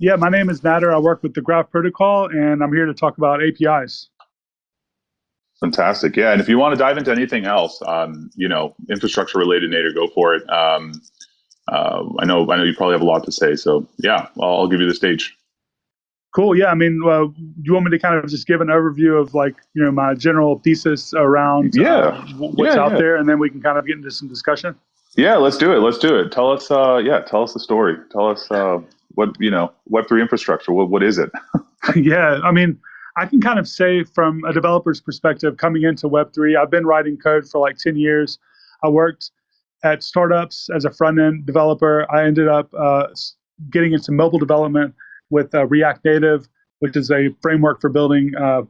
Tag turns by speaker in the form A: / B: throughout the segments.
A: Yeah, my name is Nader. I work with the Graph Protocol, and I'm here to talk about APIs.
B: Fantastic. Yeah, and if you want to dive into anything else, um, you know, infrastructure related, Nader, go for it. Um, uh, I know, I know you probably have a lot to say. So yeah, I'll, I'll give you the stage.
A: Cool. Yeah. I mean, uh, do you want me to kind of just give an overview of like, you know, my general thesis around
B: yeah.
A: Uh, what's
B: yeah,
A: out
B: yeah.
A: there, and then we can kind of get into some discussion?
B: Yeah, let's do it. Let's do it. Tell us, uh, yeah, tell us the story. Tell us uh, what, you know, Web3 infrastructure, what, what is it?
A: yeah. I mean, I can kind of say from a developer's perspective, coming into Web3, I've been writing code for like 10 years. I worked at startups as a front end developer. I ended up uh, getting into mobile development with uh, React Native, which is a framework for building uh,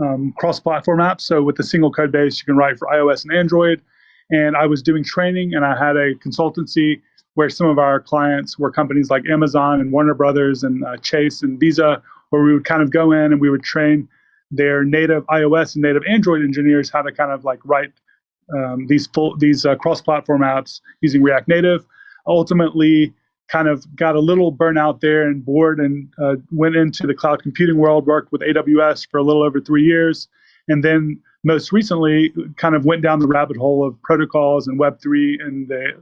A: um, cross-platform apps. So with a single code base, you can write for iOS and Android. And I was doing training, and I had a consultancy where some of our clients were companies like Amazon and Warner Brothers and uh, Chase and Visa, where we would kind of go in and we would train their native iOS and native Android engineers how to kind of like write um, these full these uh, cross-platform apps using React Native. Ultimately, kind of got a little burnout there and bored and uh, went into the cloud computing world, worked with AWS for a little over three years. And then most recently, kind of went down the rabbit hole of protocols and Web3 and the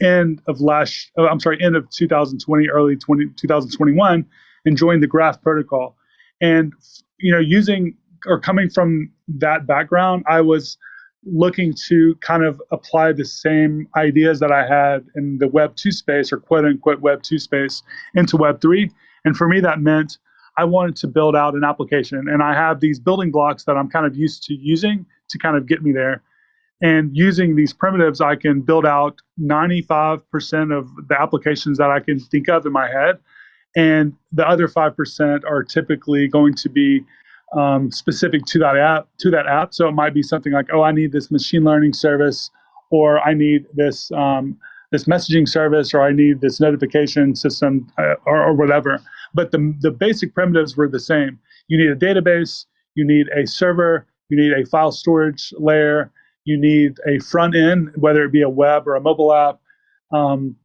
A: end of last, oh, I'm sorry, end of 2020, early 20, 2021, and joined the Graph protocol. And, you know, using or coming from that background, I was looking to kind of apply the same ideas that I had in the Web 2 space or quote unquote Web 2 space into Web 3. And for me, that meant I wanted to build out an application. And I have these building blocks that I'm kind of used to using to kind of get me there. And using these primitives, I can build out 95% of the applications that I can think of in my head. And the other 5% are typically going to be um, specific to that app to that app. So it might be something like, oh, I need this machine learning service, or I need this um, this messaging service, or I need this notification system, uh, or, or, whatever. But the the basic primitives were the same. You need a database, you need a server, you need a file storage layer, you need a front end, whether it be a web or a mobile app. Um,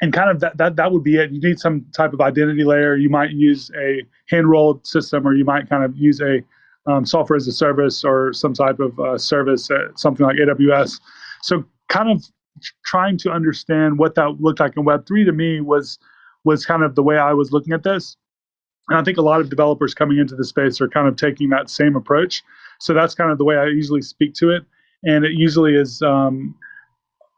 A: and kind of that, that that would be it. You need some type of identity layer. You might use a hand-rolled system, or you might kind of use a um, software as a service or some type of uh, service, uh, something like AWS. So, kind of trying to understand what that looked like in Web three to me was was kind of the way I was looking at this. And I think a lot of developers coming into the space are kind of taking that same approach. So that's kind of the way I usually speak to it, and it usually is. Um,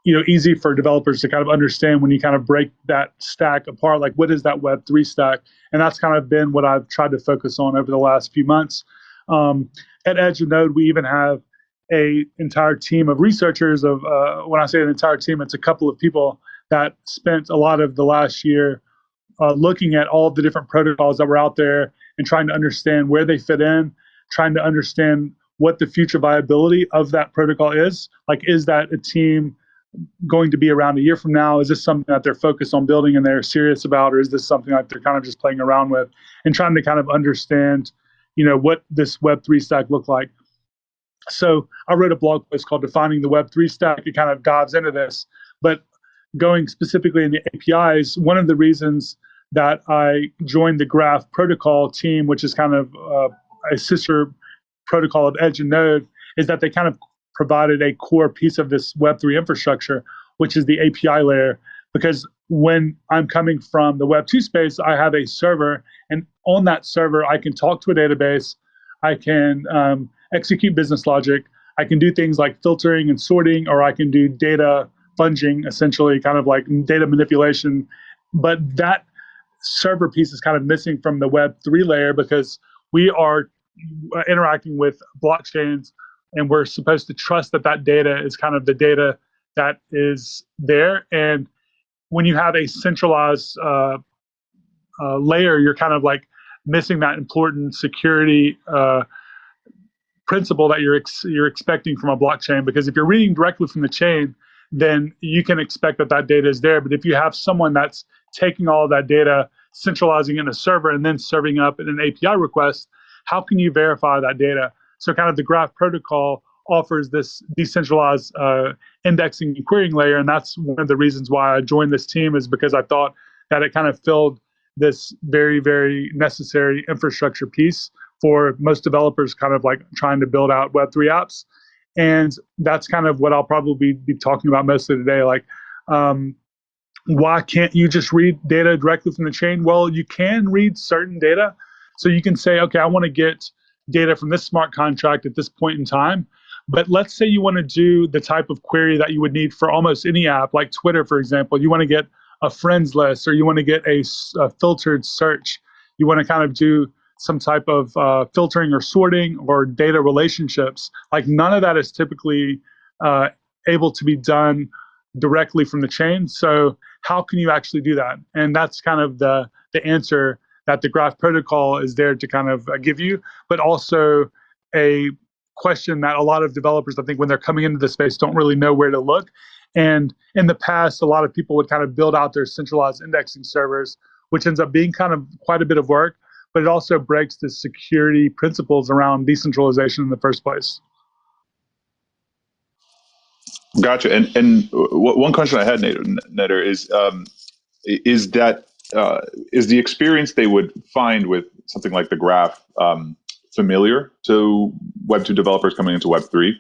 A: you know easy for developers to kind of understand when you kind of break that stack apart like what is that web 3 stack and that's kind of been what i've tried to focus on over the last few months um, at edge and node we even have a entire team of researchers of uh, when i say an entire team it's a couple of people that spent a lot of the last year uh, looking at all of the different protocols that were out there and trying to understand where they fit in trying to understand what the future viability of that protocol is like is that a team going to be around a year from now? Is this something that they're focused on building and they're serious about, or is this something that they're kind of just playing around with and trying to kind of understand, you know, what this Web three stack look like? So I wrote a blog post called "Defining the Web three Stack." It kind of dives into this, but going specifically in the APIs, one of the reasons that I joined the Graph Protocol team, which is kind of uh, a sister protocol of Edge and Node, is that they kind of provided a core piece of this Web3 infrastructure, which is the API layer. Because when I'm coming from the Web2 space, I have a server, and on that server, I can talk to a database, I can um, execute business logic, I can do things like filtering and sorting, or I can do data munging, essentially, kind of like data manipulation. But that server piece is kind of missing from the Web3 layer because we are interacting with blockchains and we're supposed to trust that that data is kind of the data that is there. And when you have a centralized uh, uh, layer, you're kind of like missing that important security uh, principle that you're ex- you're expecting from a blockchain. Because if you're reading directly from the chain, then you can expect that that data is there. But if you have someone that's taking all that data, centralizing it in a server, and then serving up in an API request, how can you verify that data? So kind of the graph protocol offers this decentralized uh, indexing and querying layer. And that's one of the reasons why I joined this team is because I thought that it kind of filled this very very necessary infrastructure piece for most developers kind of like trying to build out web3 apps and that's kind of what i'll probably be talking about mostly today like um, why can't you just read data directly from the chain well you can read certain data so you can say okay i want to get data from this smart contract at this point in time but let's say you want to do the type of query that you would need for almost any app like twitter for example. You want to get a friends list or you want to get a, a filtered search. You want to kind of do some type of uh, filtering or sorting or data relationships. Like none of that is typically uh, able to be done directly from the chain. So how can you actually do that? And that's kind of the the answer that the graph protocol is there to kind of uh, give you but also a question that a lot of developers i think when they're coming into the space don't really know where to look and in the past, a lot of people would kind of build out their centralized indexing servers, which ends up being kind of quite a bit of work, but it also breaks the security principles around decentralization in the first place.
B: Gotcha. And and one question I had, Nader, is um, is that uh, is the experience they would find with something like the graph um, familiar to Web two developers coming into Web three?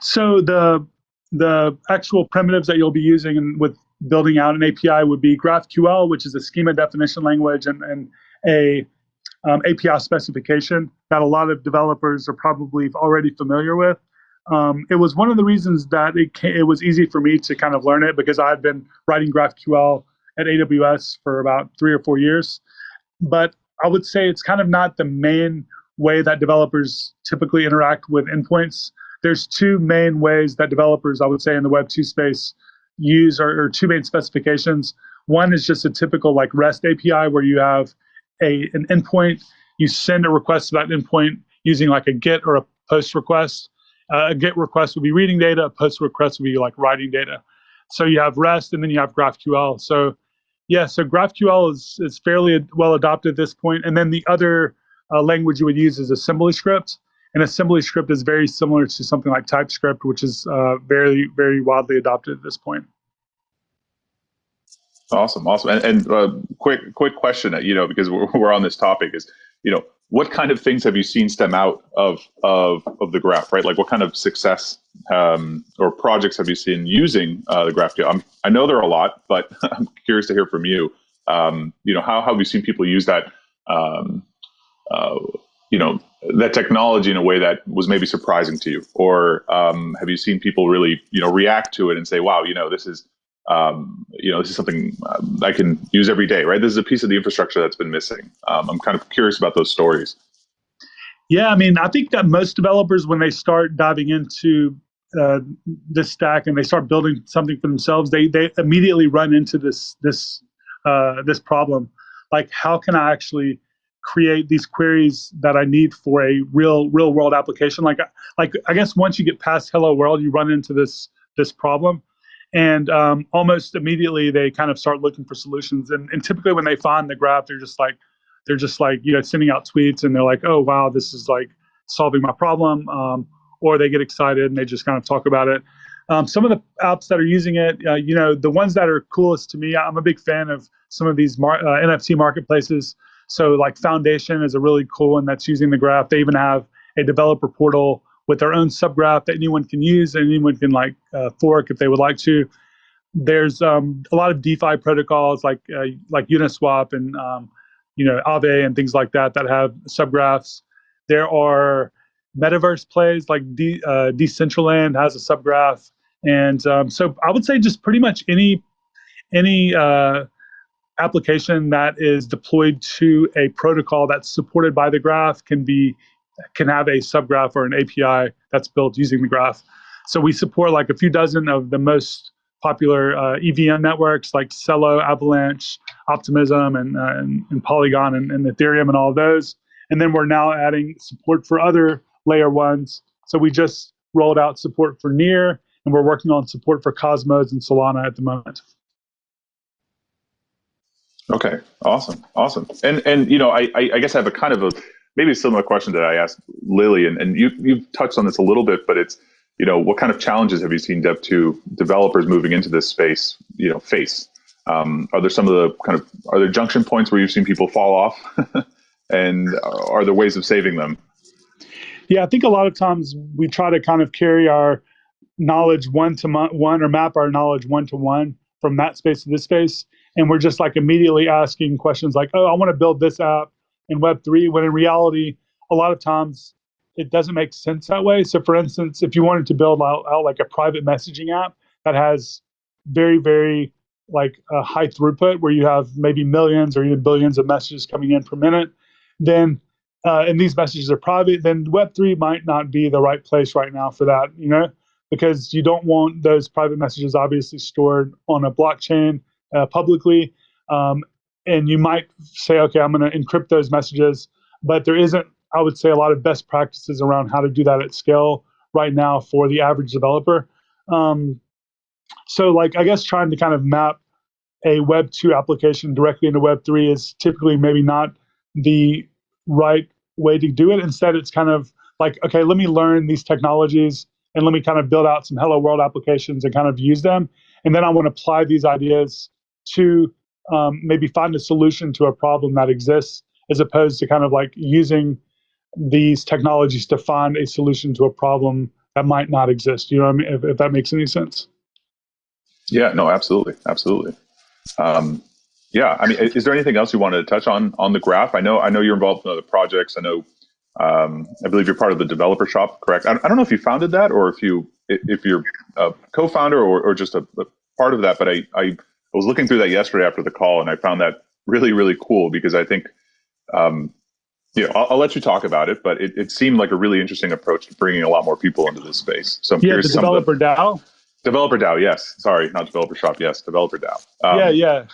A: So the the actual primitives that you'll be using with building out an API would be GraphQL, which is a schema definition language and, and a um, API specification that a lot of developers are probably already familiar with. Um, it was one of the reasons that it, it was easy for me to kind of learn it because I had been writing GraphQL at AWS for about three or four years. But I would say it's kind of not the main way that developers typically interact with endpoints there's two main ways that developers, I would say, in the Web 2 space use or, or two main specifications. One is just a typical like REST API where you have a an endpoint, you send a request to that endpoint using like a GET or a POST request. Uh, a GET request would be reading data, a POST request would be like writing data. So you have REST and then you have GraphQL. So yeah, so GraphQL is, is fairly well adopted at this point. And then the other uh, language you would use is assembly script. And assembly script is very similar to something like TypeScript, which is uh, very, very widely adopted at this point.
B: Awesome, awesome. And, and uh, quick, quick question, you know, because we're, we're on this topic is, you know, what kind of things have you seen stem out of of of the graph, right? Like, what kind of success um, or projects have you seen using uh, the graph? I'm, I know there are a lot, but I'm curious to hear from you. Um, you know, how, how have you seen people use that? Um, uh, you know, that technology in a way that was maybe surprising to you, or um, have you seen people really, you know, react to it and say, "Wow, you know, this is, um, you know, this is something um, I can use every day." Right? This is a piece of the infrastructure that's been missing. Um, I'm kind of curious about those stories.
A: Yeah, I mean, I think that most developers, when they start diving into uh, this stack and they start building something for themselves, they they immediately run into this this uh, this problem. Like, how can I actually create these queries that I need for a real real world application. Like like I guess once you get past hello world, you run into this this problem, and um, almost immediately they kind of start looking for solutions. And, and typically when they find the graph, they're just like they're just like you know sending out tweets and they're like, oh wow, this is like solving my problem. Um, or they get excited and they just kind of talk about it. Um, some of the apps that are using it, uh, you know, the ones that are coolest to me, I'm a big fan of some of these mar- uh, NFT marketplaces. So like Foundation is a really cool one that's using the graph. They even have a developer portal with their own subgraph that anyone can use and anyone can like uh, fork if they would like to. There's um, a lot of DeFi protocols like uh, like Uniswap and um, you know Aave and things like that that have subgraphs. There are metaverse plays like De- uh, Decentraland has a subgraph, and um, so I would say just pretty much any any uh, application that is deployed to a protocol that's supported by the graph can be can have a subgraph or an API that's built using the graph. So we support like a few dozen of the most popular uh, EVM networks like Celo, Avalanche, Optimism, and, uh, and, and, Polygon and, and, Ethereum and all those. And then we're now adding support for other layer ones. So we just rolled out support for Near, and we're working on support for Cosmos and Solana at the moment.
B: Okay, awesome, awesome. And and you know, I I guess I have a kind of a maybe a similar question that I asked Lily, and, and you you've touched on this a little bit, but it's you know, what kind of challenges have you seen Dev two developers moving into this space, you know, face? Um, are there some of the kind of are there junction points where you've seen people fall off, and are there ways of saving them?
A: Yeah, I think a lot of times we try to kind of carry our knowledge one to one or map our knowledge one to one from that space to this space, and we're just like immediately asking questions like, "Oh, I want to build this app in Web3, when in reality, a lot of times it doesn't make sense that way. So, for instance, if you wanted to build out, out like a private messaging app that has very, very like a high throughput where you have maybe millions or even billions of messages coming in per minute, then uh, and these messages are private, then Web3 might not be the right place right now for that, you know, because you don't want those private messages obviously stored on a blockchain uh, publicly. Um, and you might say, okay, I'm going to encrypt those messages, but there isn't, I would say, a lot of best practices around how to do that at scale right now for the average developer. Um, so, like, I guess trying to kind of map a Web 2 application directly into Web 3 is typically maybe not the right way to do it. Instead, it's kind of like, okay, let me learn these technologies and let me kind of build out some hello world applications and kind of use them. And then I want to apply these ideas to um, maybe find a solution to a problem that exists as opposed to kind of like using these technologies to find a solution to a problem that might not exist. You know I mean? If, if that makes any sense.
B: Yeah, no, absolutely. Absolutely. Um, yeah, I mean, is there anything else you wanted to touch on on the graph? I know, I know you're involved in other projects. I know, um, I believe you're part of the developer shop, correct? I, I, don't know if you founded that or if you if you're a co-founder or, or just a, a, part of that. But I, I was looking through that yesterday after the call, and I found that really really cool because I think, um, you know, I'll, I'll, let you talk about it, but it, it seemed like a really interesting approach to bringing a lot more people into this space. So I'm
A: yeah,
B: curious.
A: The developer the, DAO.
B: Developer DAO, yes. Sorry, not developer shop. Yes, developer DAO.
A: Um, yeah, yeah.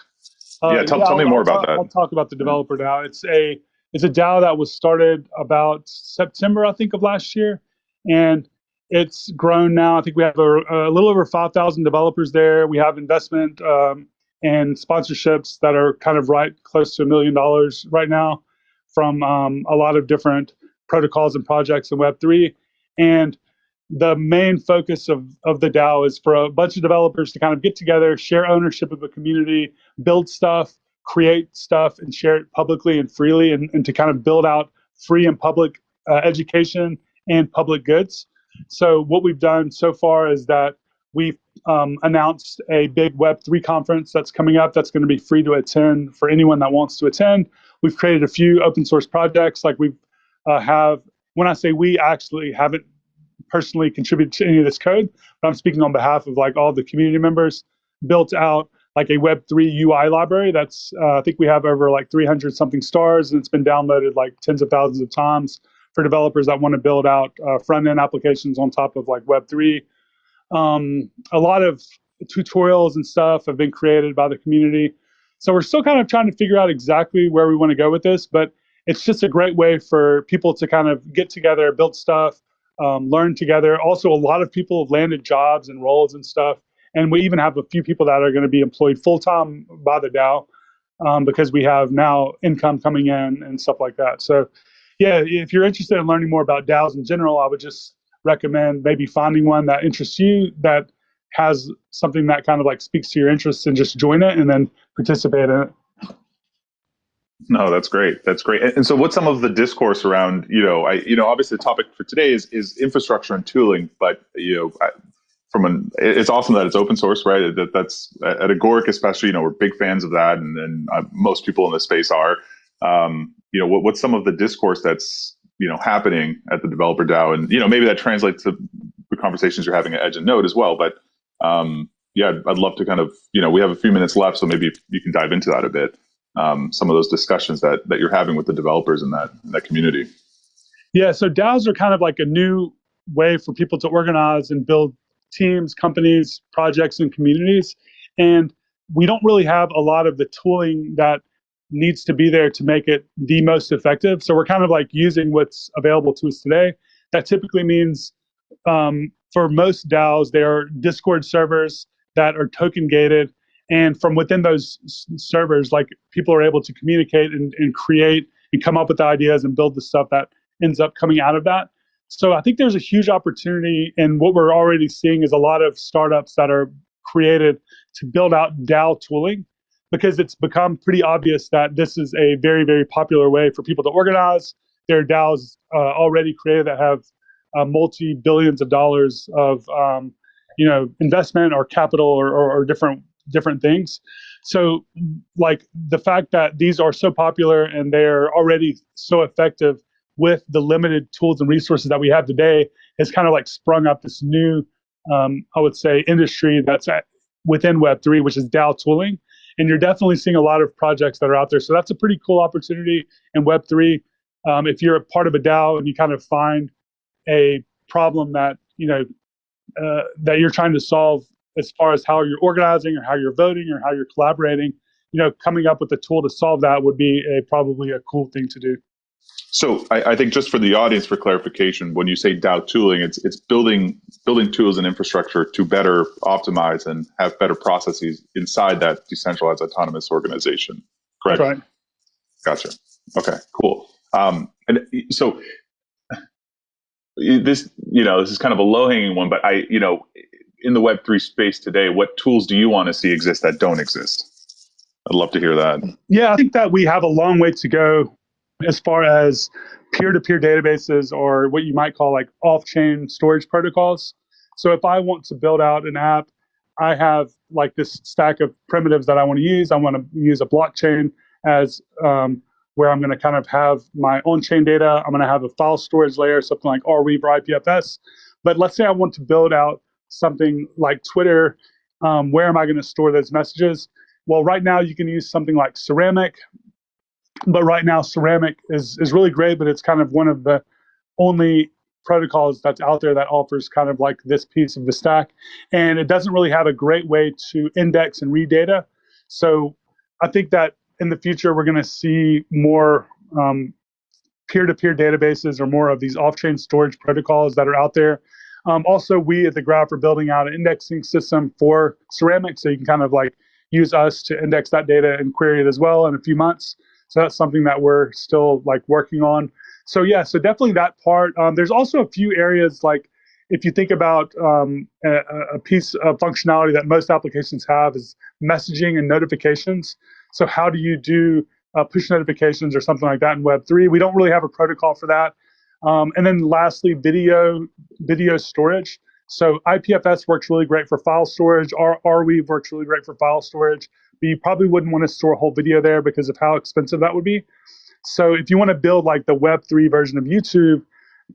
B: Uh, yeah, tell, yeah, tell me more about
A: talk,
B: that.
A: I'll talk about the developer DAO. It's a it's a DAO that was started about September, I think, of last year, and it's grown now. I think we have a, a little over five thousand developers there. We have investment um, and sponsorships that are kind of right close to a million dollars right now from um, a lot of different protocols and projects in Web three, and the main focus of, of the DAO is for a bunch of developers to kind of get together, share ownership of a community, build stuff, create stuff, and share it publicly and freely, and, and to kind of build out free and public uh, education and public goods. So, what we've done so far is that we've um, announced a big Web3 conference that's coming up that's going to be free to attend for anyone that wants to attend. We've created a few open source projects, like we uh, have. When I say we, actually haven't personally contributed to any of this code, but I'm speaking on behalf of like all the community members, built out like a Web3 UI library. That's uh, I think we have over like 300 something stars, and it's been downloaded like tens of thousands of times for developers that want to build out uh, front end applications on top of like Web3. Um, a lot of tutorials and stuff have been created by the community. So we're still kind of trying to figure out exactly where we want to go with this, but it's just a great way for people to kind of get together, build stuff, um, learn together. Also, a lot of people have landed jobs and roles and stuff. And we even have a few people that are going to be employed full time by the DAO um, because we have now income coming in and stuff like that. So, yeah, if you're interested in learning more about DAOs in general, I would just recommend maybe finding one that interests you that has something that kind of like speaks to your interests and just join it and then participate in it.
B: No, that's great. That's great. And, and, so, what's some of the discourse around? You know, I you know, obviously the topic for today is is infrastructure and tooling, but you know, I, from an it's awesome that it's open source, right? That that's at Agoric, especially. You know, we're big fans of that, and and uh, most people in the space are. Um, you know, what, what's some of the discourse that's you know happening at the developer DAO, and you know, maybe that translates to the conversations you're having at Edge and Node as well. But um, yeah, I'd, I'd love to kind of you know, we have a few minutes left, so maybe you can dive into that a bit um, some of those discussions that that you're having with the developers in that in that community.
A: Yeah, so DAOs are kind of like a new way for people to organize and build teams, companies, projects, and communities. And we don't really have a lot of the tooling that needs to be there to make it the most effective. So we're kind of like using what's available to us today. That typically means um, for most DAOs, they are Discord servers that are token gated and from within those servers like people are able to communicate and, and create and come up with ideas and build the stuff that ends up coming out of that so i think there's a huge opportunity and what we're already seeing is a lot of startups that are created to build out dao tooling because it's become pretty obvious that this is a very, very popular way for people to organize. There are DAOs uh, already created that have uh, multi billions of dollars of um, you know investment or capital or, or, or different different things. So, like the fact that these are so popular and they're already so effective with the limited tools and resources that we have today has kind of like sprung up this new, um, I would say, industry that's at, within Web3, which is DAO tooling. And you're definitely seeing a lot of projects that are out there. So that's a pretty cool opportunity in Web3. Um, if you're a part of a DAO and you kind of find a problem that you know uh, that you're trying to solve as far as how you're organizing or how you're voting or how you're collaborating, you know, coming up with a tool to solve that would be a, probably a cool thing to do.
B: So I, I, think just for the audience, for clarification, when you say DAO tooling, it's it's building building tools and infrastructure to better optimize and have better processes inside that decentralized autonomous organization. Correct.
A: That's right.
B: Gotcha. Okay. Cool. Um, and so this, you know, this is kind of a low hanging one, but I, you know, in the Web three space today, what tools do you want to see exist that don't exist? I'd love to hear that.
A: Yeah, I think that we have a long way to go as far as peer-to-peer databases or what you might call like off-chain storage protocols. So if I want to build out an app, I have like this stack of primitives that I want to use. I want to use a blockchain as um, where I'm going to kind of have my on-chain data. I'm going to have a file storage layer, something like Arweave or IPFS. But let's say I want to build out something like Twitter. Um, where am I going to store those messages? Well, right now you can use something like Ceramic, but right now ceramic is is really great but it's kind of one of the only protocols that's out there that offers kind of like this piece of the stack. And it doesn't really have a great way to index and read data. So i think that in the future we're going to see more um, peer-to-peer databases or more of these off-chain storage protocols that are out there. Um, also we at the graph are building out an indexing system for ceramic so you can kind of like use us to index that data and query it as well in a few months so that's something that we're still like working on. So yeah, so definitely that part. Um, there's also a few areas like if you think about um, a, a, piece of functionality that most applications have is messaging and notifications. So how do you do uh, push notifications or something like that in Web3? We don't really have a protocol for that. Um, and then lastly, video video storage. So IPFS works really great for file storage. Arweave works really great for file storage but you probably wouldn't want to store a whole video there because of how expensive that would be. So if you want to build like the Web3 version of YouTube,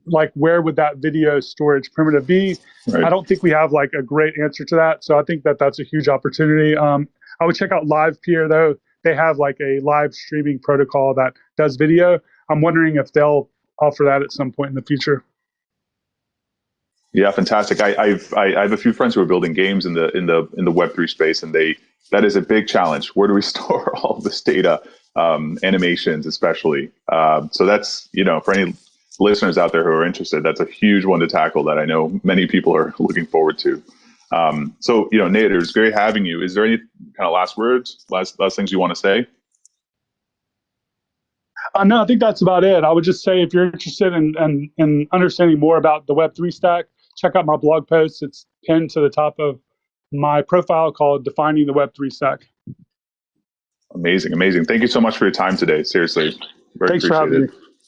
A: like where would that video storage primitive be? Right. I don't think we have like a great answer to that. So I think that that's a huge opportunity. Um, I would check out LivePeer though. They have like a live streaming protocol that does video. I'm wondering if they'll offer that at some point in the future.
B: Yeah, fantastic. I, I've I, I have a few friends who are building games in the in the in the Web three space, and they that is a big challenge. Where do we store all this data, um, animations especially? Um, so that's you know for any listeners out there who are interested, that's a huge one to tackle that I know many people are looking forward to. Um, so you know, Nate, it was great having you. Is there any kind of last words, last last things you want to say?
A: Uh, no, I think that's about it. I would just say if you're interested in, in, in understanding more about the Web3 stack, check out my blog post. It's pinned to the top of my profile called Defining the Web3 Stack.
B: Amazing, amazing. Thank you so much for your time today. Seriously,
A: very Thanks for having me.